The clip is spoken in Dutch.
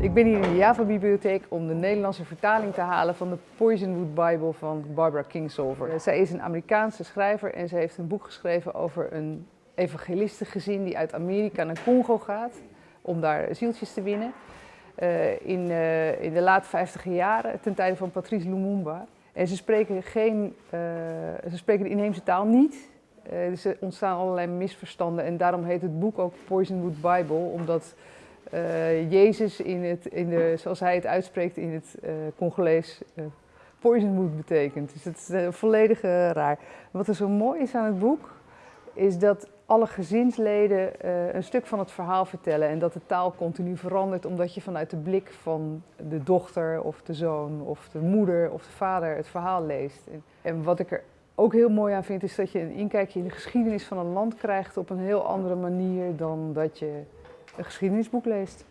Ik ben hier in de Java-bibliotheek om de Nederlandse vertaling te halen van de Poisonwood Bible van Barbara Kingsolver. Eh, zij is een Amerikaanse schrijver en ze heeft een boek geschreven over een evangelistengezin die uit Amerika naar Congo gaat om daar zieltjes te winnen. Uh, in, uh, in, de late 50 jaren, ten tijde van Patrice Lumumba. En ze spreken, geen, ze spreken de inheemse taal niet. dus er ontstaan allerlei misverstanden en daarom heet het boek ook Poisonwood Bible, omdat uh, Jezus in het, in de, zoals hij het uitspreekt in het uh, Congolees, uh, poisonwood betekent. Dus het is volledig raar. Wat er zo mooi is aan het boek, is dat alle gezinsleden een stuk van het verhaal vertellen en dat de taal continu verandert omdat je vanuit de blik van de dochter of de zoon of de moeder of de vader het verhaal leest. En, en wat ik er ook heel mooi aan vind, is dat je een inkijkje in de geschiedenis van een land krijgt op een heel andere manier dan dat je een geschiedenisboek leest.